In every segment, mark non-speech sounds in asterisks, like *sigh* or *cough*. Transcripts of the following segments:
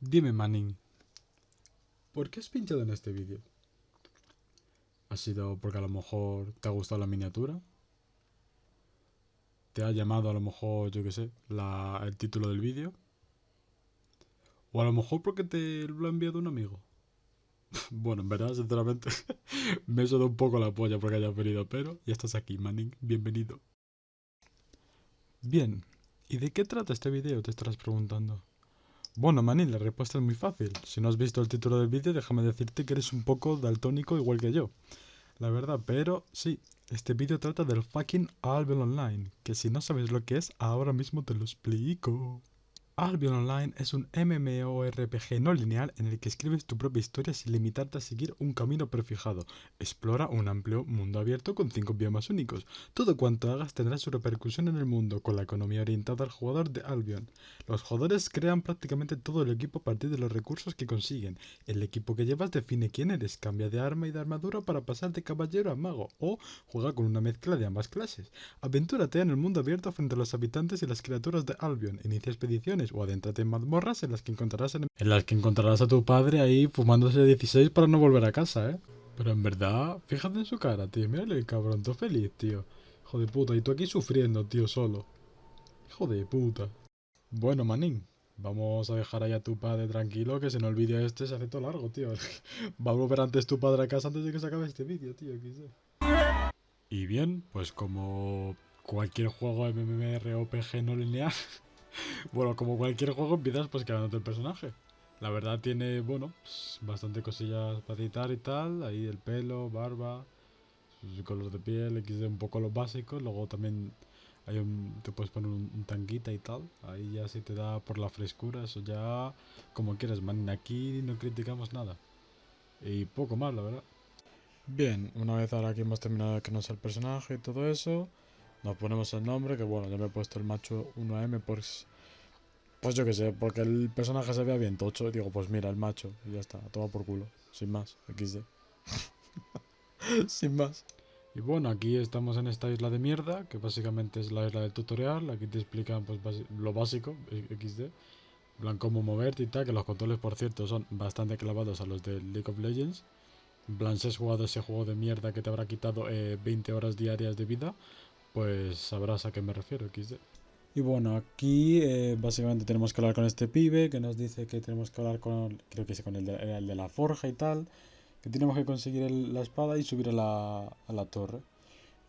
Dime, Manning, ¿por qué has pinchado en este vídeo? ¿Ha sido porque a lo mejor te ha gustado la miniatura? ¿Te ha llamado a lo mejor, yo qué sé, la, el título del vídeo? ¿O a lo mejor porque te lo ha enviado un amigo? *laughs* bueno, en verdad, sinceramente, *laughs* me he un poco la polla porque hayas venido, pero ya estás aquí, Manning, bienvenido. Bien, ¿y de qué trata este vídeo? Te estarás preguntando. Bueno, Manning, la respuesta es muy fácil. Si no has visto el título del vídeo, déjame decirte que eres un poco daltónico igual que yo. La verdad, pero sí, este vídeo trata del fucking Albion Online, que si no sabes lo que es, ahora mismo te lo explico. Albion Online es un MMORPG no lineal en el que escribes tu propia historia sin limitarte a seguir un camino prefijado. Explora un amplio mundo abierto con 5 biomas únicos. Todo cuanto hagas tendrá su repercusión en el mundo, con la economía orientada al jugador de Albion. Los jugadores crean prácticamente todo el equipo a partir de los recursos que consiguen. El equipo que llevas define quién eres, cambia de arma y de armadura para pasar de caballero a mago, o juega con una mezcla de ambas clases. Aventúrate en el mundo abierto frente a los habitantes y las criaturas de Albion, inicia expediciones o adéntrate en mazmorras en las que encontrarás en las que encontrarás a tu padre ahí fumándose 16 para no volver a casa, ¿eh? Pero en verdad, fíjate en su cara, tío. Mírale el cabrón, todo feliz, tío. Hijo de puta, y tú aquí sufriendo, tío, solo. Hijo de puta. Bueno, manín, vamos a dejar ahí a tu padre tranquilo, que se no olvide este, se hace todo largo, tío. *laughs* Va a volver antes tu padre a casa antes de que se acabe este vídeo, tío, Y bien, pues como cualquier juego MMORPG no lineal, *laughs* bueno, como cualquier juego empiezas pues creándote el personaje. La verdad tiene, bueno, pues, bastante cosillas para editar y tal. Ahí el pelo, barba, sus color de piel, XD un poco los básicos. Luego también hay un, te puedes poner un, tanguita y tal. Ahí ya si te da por la frescura, eso ya como quieras, man. Aquí no criticamos nada. Y poco más, la verdad. Bien, una vez ahora que hemos terminado de crearnos el personaje y todo eso, nos ponemos el nombre, que bueno, ya me he puesto el macho 1M pues, pues yo que sé, porque el personaje se vea bien tocho, digo, pues mira, el macho, y ya está, toma por culo, sin más, XD. *laughs* sin más. Y bueno, aquí estamos en esta isla de mierda, que básicamente es la isla del tutorial, aquí te explican pues lo básico, XD, plan cómo moverte y tal, que los controles por cierto son bastante clavados a los de League of Legends. En plan, si has jugado ese juego de mierda que te habrá quitado 20 eh, horas diarias de vida, pues sabrás a qué me refiero, XD. Y bueno, aquí eh, básicamente tenemos que hablar con este pibe que nos dice que tenemos que hablar con, creo que es con el de, el la forja y tal, que tenemos que conseguir la espada y subir a la, a la torre.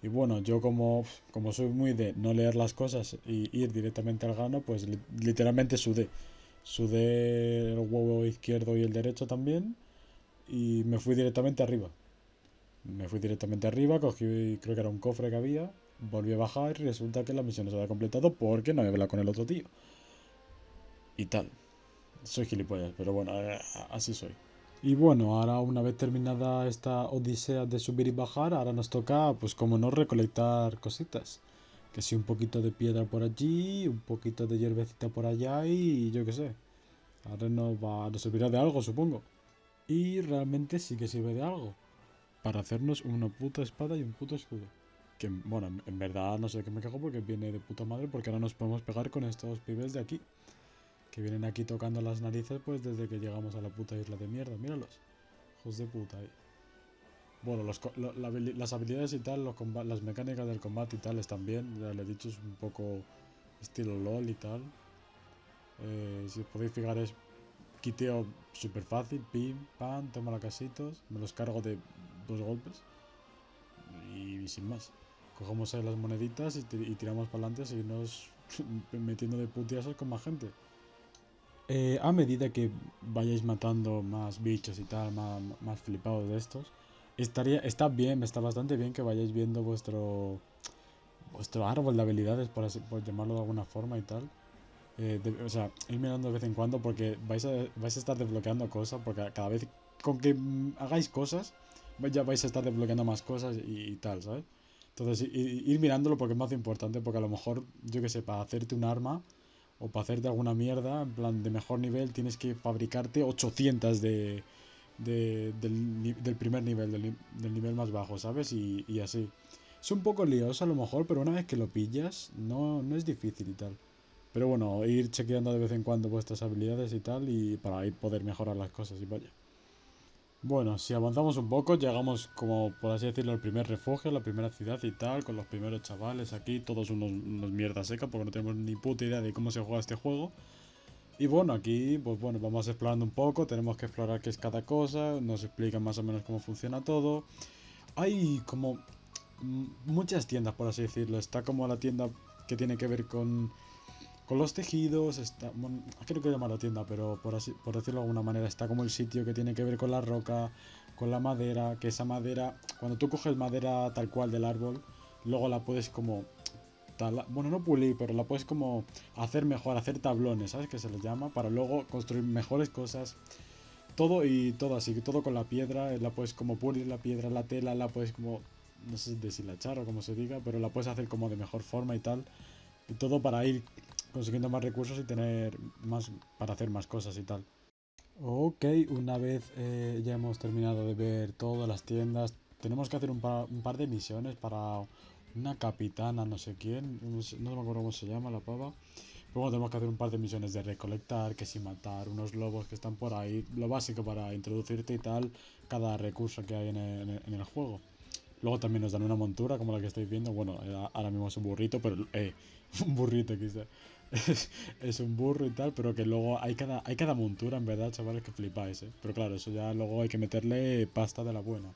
Y bueno, yo como, como soy muy de no leer las cosas y ir directamente al gano, pues literalmente sudé. Sudé el huevo izquierdo y el derecho también y me fui directamente arriba. Me fui directamente arriba, cogí, creo que era un cofre que había, volví a bajar y resulta que la misión no se había completado porque no había hablado con el otro tío. Y tal. Soy gilipollas, pero bueno, eh, así soy. Y bueno, ahora una vez terminada esta odisea de subir y bajar, ahora nos toca, pues como no, recolectar cositas. Que si un poquito de piedra por allí, un poquito de hierbecita por allá y yo qué sé. Ahora nos, va, nos servirá de algo, supongo. Y realmente sí que sirve de algo. Para hacernos una puta espada y un puto escudo. Que, bueno, en verdad no sé qué me cago porque viene de puta madre porque ahora nos podemos pegar con estos pibes de aquí. Que vienen aquí tocando las narices pues desde que llegamos a la puta isla de mierda. Míralos. Hijos de puta. Eh. Bueno, las habilidades y tal, los las mecánicas del combate y tal están bien. Ya le he dicho, es un poco estilo LOL y tal. Eh, si os podéis fijar es quiteo súper fácil. Pim, pam, toma la casitos. Me los cargo de dos golpes. y sin más cogemos ahí las moneditas y, tiramos para adelante a seguirnos *laughs* metiendo de putiasos con más gente. Eh, a medida que vayáis matando más bichos y tal, más, más flipados de estos, estaría, está bien, está bastante bien que vayáis viendo vuestro vuestro árbol de habilidades, por, por llamarlo de alguna forma y tal. Eh, o sea, ir mirando de vez en cuando porque vais a, vais a estar desbloqueando cosas, porque cada vez con que hagáis cosas, ya vais a estar desbloqueando más cosas y tal, ¿sabes? Entonces, ir, mirándolo porque es más importante, porque a lo mejor, yo que sé, para hacerte un arma o para hacerte alguna mierda, en plan de mejor nivel, tienes que fabricarte 800 de, del, primer nivel, del, nivel más bajo, ¿sabes? Y, así. Es un poco lioso a lo mejor, pero una vez que lo pillas, no, no es difícil y tal. Pero bueno, ir chequeando de vez en cuando vuestras habilidades y tal, y para ir poder mejorar las cosas y vaya. Bueno, si avanzamos un poco, llegamos como, por así decirlo, al primer refugio, la primera ciudad y tal, con los primeros chavales aquí, todos unos, unos mierdas secas, porque no tenemos ni puta idea de cómo se juega este juego. Y bueno, aquí, pues bueno, vamos explorando un poco, tenemos que explorar qué es cada cosa, nos explican más o menos cómo funciona todo. Hay como muchas tiendas, por así decirlo. Está como la tienda que tiene que ver con, con los tejidos, está, bueno, creo que llama la tienda, pero por, así, por decirlo de alguna manera, está como el sitio que tiene que ver con la roca, con la madera, que esa madera, cuando tú coges madera tal cual del árbol, luego la puedes como, bueno, no pulir, pero la puedes como hacer mejor, hacer tablones, ¿sabes? Que se les llama, para luego construir mejores cosas. Todo y todo así, todo con la piedra, la puedes como pulir la piedra, la tela, la puedes como no sé deshilachar o como se diga, pero la puedes hacer como de mejor forma y tal. Y todo para ir consiguiendo más recursos y tener más para hacer más cosas y tal. Ok, una vez eh, ya hemos terminado de ver todas las tiendas, tenemos que hacer un par, de misiones para una capitana, no sé quién, no, me acuerdo cómo se llama la pava. Luego tenemos que hacer un par de misiones de recolectar, que si matar unos lobos que están por ahí, lo básico para introducirte y tal, cada recurso que hay en el juego. Luego también nos dan una montura como la que estáis viendo. Bueno, eh, ahora mismo es un burrito, pero... Eh, *laughs* un burrito quizá. *laughs* Es, un burro y tal, pero que luego hay cada, hay cada montura, en verdad, chavales, que flipáis, ¿eh? Pero claro, eso ya luego hay que meterle pasta de la buena.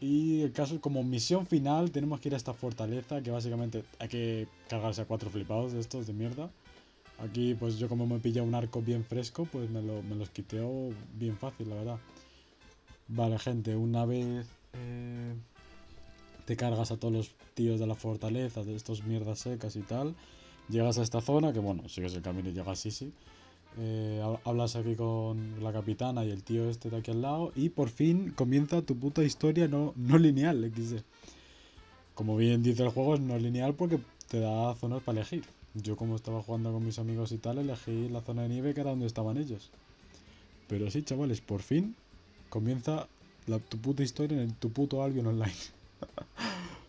Y el caso, como misión final, tenemos que ir a esta fortaleza, que básicamente hay que cargarse a cuatro flipados de estos de mierda. Aquí, pues yo como me he pillado un arco bien fresco, pues me, lo, me los quiteo bien fácil, la verdad. Vale, gente, una vez eh, te cargas a todos los tíos de la fortaleza, de estos mierdas secas y tal. Llegas a esta zona, que bueno, sigues el camino y llegas sí, sí. Eh, hablas aquí con la capitana y el tío este de aquí al lado. Y por fin comienza tu puta historia no, no lineal, XD. Como bien dice el juego, es no lineal porque te da zonas para elegir. Yo como estaba jugando con mis amigos y tal, elegí la zona de nieve que era donde estaban ellos. Pero sí, chavales, por fin comienza tu puta historia en tu puto Albion Online. *laughs*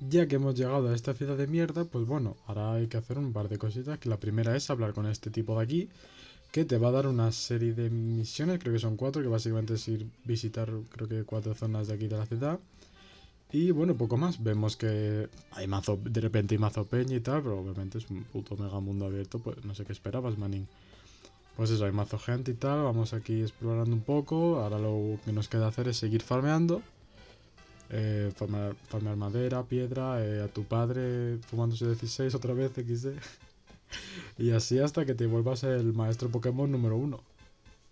ya que hemos llegado a esta ciudad de mierda, pues bueno, ahora hay que hacer un par de cositas. Que la primera es hablar con este tipo de aquí, que te va a dar una serie de misiones, creo que son cuatro, que básicamente es ir visitar, creo que cuatro zonas de aquí de la ciudad. Y bueno, poco más. Vemos que hay mazo, de repente hay mazo peña y tal, pero obviamente es un puto mega mundo abierto, pues no sé qué esperabas, manín. Pues eso, hay mazo gente y tal, vamos aquí explorando un poco, ahora lo que nos queda hacer es seguir farmeando. Eh, farmear, madera, piedra, eh, a tu padre fumándose 16 otra vez XD. *laughs* y así hasta que te vuelvas el maestro Pokémon número uno.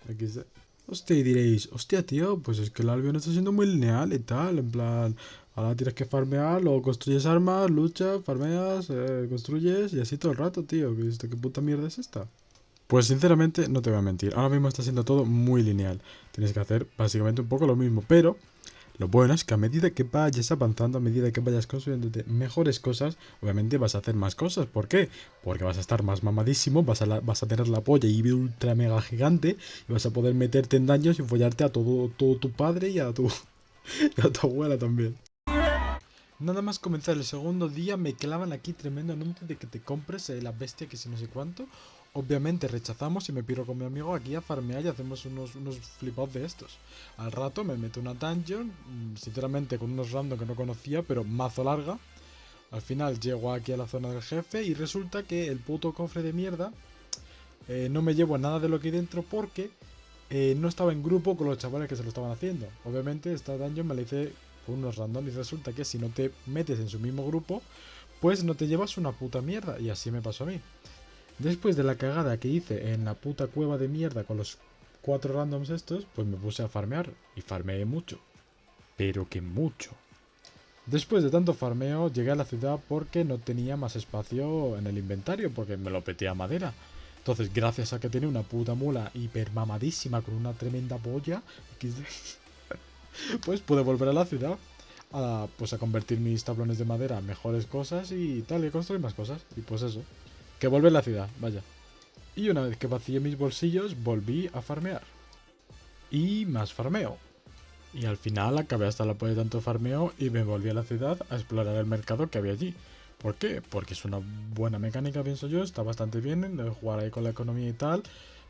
XD. Hostia, y diréis, hostia, tío, pues es que el Albion está siendo muy lineal y tal, en plan, ahora tienes que farmear, luego construyes armas, luchas, farmeas, eh, construyes y así todo el rato, tío. ¿Qué puta mierda es esta? Pues sinceramente, no te voy a mentir, ahora mismo está siendo todo muy lineal. Tienes que hacer básicamente un poco lo mismo, pero lo bueno es que a medida que vayas avanzando, a medida que vayas construyendo mejores cosas, obviamente vas a hacer más cosas. ¿Por qué? Porque vas a estar más mamadísimo, vas a, vas a tener la polla y ultra mega gigante y vas a poder meterte en daños y follarte a todo, todo tu padre y a tu, *laughs* y a tu abuela también. Nada más comenzar el segundo día me clavan aquí tremendo anuncio de que te compres eh, la bestia que si no sé cuánto Obviamente rechazamos y me piro con mi amigo aquí a farmear y hacemos unos, unos flipados de estos. Al rato me meto una dungeon, mm, sinceramente con unos random que no conocía, pero mazo larga. Al final llego aquí a la zona del jefe y resulta que el puto cofre de mierda eh, no me llevo nada de lo que hay dentro porque eh, no estaba en grupo con los chavales que se lo estaban haciendo. Obviamente esta dungeon me la hice con unos random y resulta que si no te metes en su mismo grupo, pues no te llevas una puta mierda. Y así me pasó a mí. Después de la cagada que hice en la puta cueva de mierda con los cuatro randoms estos, pues me puse a farmear. Y farmeé mucho. Pero que mucho. Después de tanto farmeo, llegué a la ciudad porque no tenía más espacio en el inventario, porque me lo peté a madera. Entonces, gracias a que tenía una puta mula hiper mamadísima con una tremenda polla, *laughs* pues pude volver a la ciudad. A, pues a convertir mis tablones de madera en mejores cosas y tal, y construir más cosas. Y pues eso. Que vuelve la ciudad, vaya. Y una vez que vacié mis bolsillos, volví a farmear. Y más farmeo. Y al final acabé hasta la polla de tanto farmeo y me volví a la ciudad a explorar el mercado que había allí. ¿Por qué? Porque es una buena mecánica, pienso yo, está bastante bien, de jugar ahí con la economía y tal.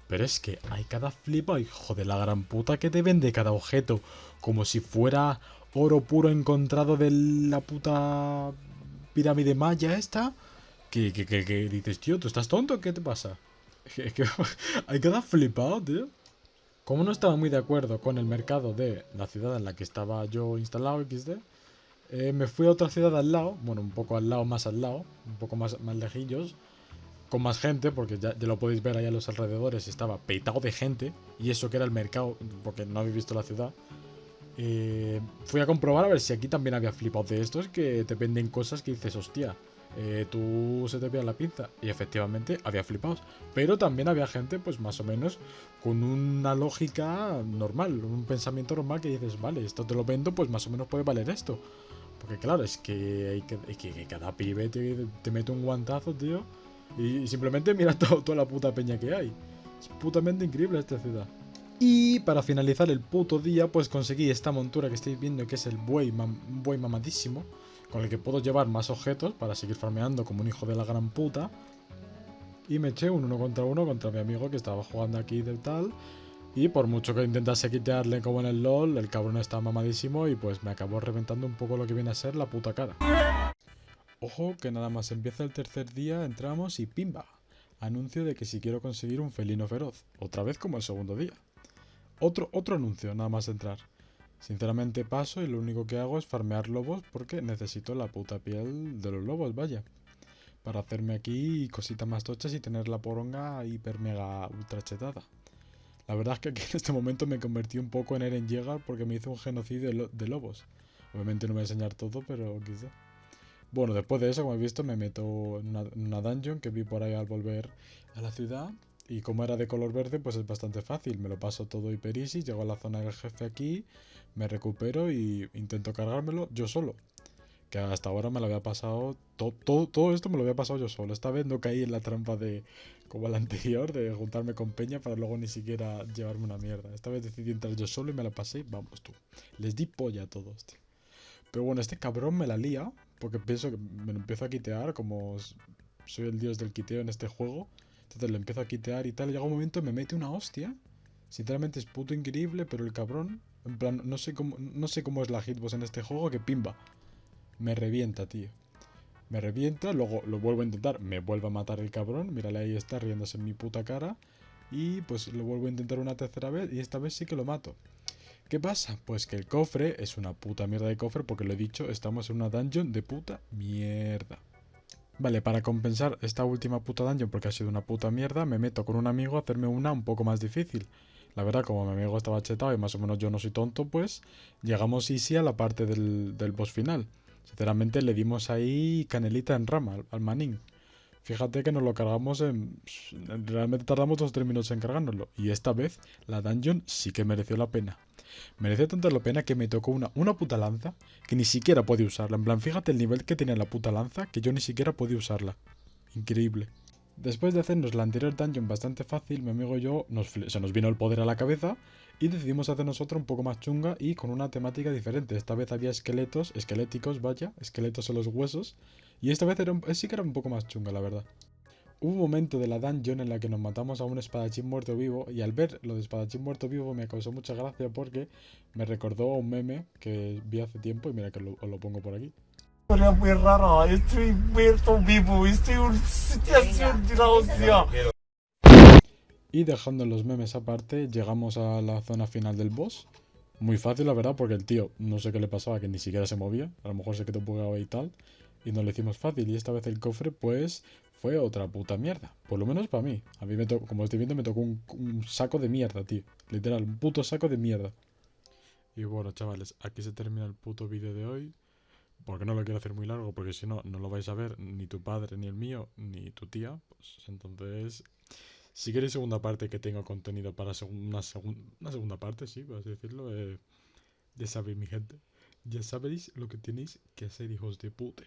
Pero es que hay cada flipa, hijo de la gran puta, que te vende cada objeto. Como si fuera oro puro encontrado de la puta pirámide maya esta. Que, que, que, que dices, tío, ¿tú estás tonto? ¿Qué te pasa? *laughs* Es que *laughs* hay cada flipado, tío. Como no estaba muy de acuerdo con el mercado de la ciudad en la que estaba yo instalado, XD, eh, me fui a otra ciudad al lado, bueno, un poco al lado, más al lado, un poco más, más lejillos, con más gente, porque ya, lo podéis ver ahí a los alrededores, estaba peitado de gente, y eso que era el mercado, porque no habéis visto la ciudad. Eh, fui a comprobar a ver si aquí también había flipados de estos que te venden cosas que dices, hostia, eh, tú se te pilla la pinza. Y efectivamente había flipados. Pero también había gente, pues más o menos, con una lógica normal, un pensamiento normal que dices, vale, esto te lo vendo, pues más o menos puede valer esto. Porque claro, es que, hay que, cada pibe te, te mete un guantazo, tío. Y, simplemente mira *laughs* toda la puta peña que hay. Es putamente increíble esta ciudad. Y para finalizar el puto día, pues conseguí esta montura que estáis viendo, que es el buey, buey mamadísimo, con el que puedo llevar más objetos para seguir farmeando como un hijo de la gran puta. Y me eché un uno contra uno contra mi amigo que estaba jugando aquí de tal. Y por mucho que intentase quitarle como en el LOL, el cabrón está mamadísimo y pues me acabó reventando un poco lo que viene a ser la puta cara. Ojo que nada más empieza el tercer día, entramos y ¡pimba! Anuncio de que si quiero conseguir un felino feroz, otra vez como el segundo día. Otro, otro anuncio, nada más entrar. Sinceramente paso y lo único que hago es farmear lobos porque necesito la puta piel de los lobos, vaya. Para hacerme aquí cositas más tochas y tener la poronga hiper mega ultra chetada. La verdad es que aquí en este momento me convertí un poco en Eren Yeager porque me hizo un genocidio de, lobos. Obviamente no voy a enseñar todo, pero quizá. Bueno, después de eso, como he visto, me meto en una, dungeon que vi por ahí al volver a la ciudad. Y como era de color verde, pues es bastante fácil. Me lo paso todo hiper easy, llego a la zona del jefe aquí, me recupero y intento cargármelo yo solo. Que hasta ahora me lo había pasado, todo, todo esto me lo había pasado yo solo. Esta vez no caí en la trampa de, como la *laughs* anterior, de juntarme con Peña para luego ni siquiera llevarme una mierda. Esta vez decidí entrar yo solo y me la pasé, vamos tú. Les di polla a todos, tío. Pero bueno, este cabrón me la lía porque pienso que me lo empiezo a quitear, como soy el dios del quiteo en este juego. Entonces le empiezo a quitear y tal. Llega un momento y me mete una hostia. Sinceramente es puto increíble, pero el cabrón, en plan, no sé cómo, no sé cómo es la hitbox en este juego, que pimba. Me revienta, tío. Me revienta, luego lo vuelvo a intentar, me vuelve a matar el cabrón. Mírale, ahí está riéndose en mi puta cara. Y pues lo vuelvo a intentar una tercera vez y esta vez sí que lo mato. ¿Qué pasa? Pues que el cofre es una puta mierda de cofre porque lo he dicho, estamos en una dungeon de puta mierda. Vale, para compensar esta última puta dungeon porque ha sido una puta mierda, me meto con un amigo a hacerme una un poco más difícil. La verdad, como mi amigo estaba chetado y más o menos yo no soy tonto, pues llegamos easy a la parte del, boss final. Sinceramente le dimos ahí canelita en rama al, manín. Fíjate que nos lo cargamos en... Realmente tardamos dos o tres minutos en cargárnoslo. Y esta vez la dungeon sí que mereció la pena. Mereció tanto la pena que me tocó una, una puta lanza que ni siquiera podía usarla. En plan, fíjate el nivel que tenía la puta lanza que yo ni siquiera podía usarla. Increíble. Después de hacernos la anterior dungeon bastante fácil, mi amigo y yo nos, se nos vino el poder a la cabeza y decidimos hacernos otra un poco más chunga y con una temática diferente. Esta vez había esqueletos, esqueléticos, vaya, esqueletos en los huesos y esta vez era, sí que era un poco más chunga, la verdad. Hubo un momento de la dungeon en la que nos matamos a un espadachín muerto vivo y al ver lo de espadachín muerto vivo me causó mucha gracia porque me recordó a un meme que vi hace tiempo y mira que os lo pongo por aquí. Muy rara, estoy muerto vivo, estoy en una situación de la hostia. Y dejando los memes aparte, llegamos a la zona final del boss. Muy fácil, la verdad, porque el tío no sé qué le pasaba, que ni siquiera se movía. A lo mejor se quedó bugado y tal. Y nos lo hicimos fácil. Y esta vez el cofre, pues, fue otra puta mierda. Por lo menos para mí. A mí me tocó, como estoy viendo, me tocó un, saco de mierda, tío. Literal, un puto saco de mierda. Y bueno, chavales, aquí se termina el puto vídeo de hoy. Porque no lo quiero hacer muy largo, porque si no, no lo vais a ver ni tu padre, ni el mío, ni tu tía. Pues entonces, si queréis segunda parte que tenga contenido para una, una segunda parte, sí, por así decirlo, eh, ya sabéis, mi gente. Ya sabéis lo que tenéis que hacer, hijos de puta.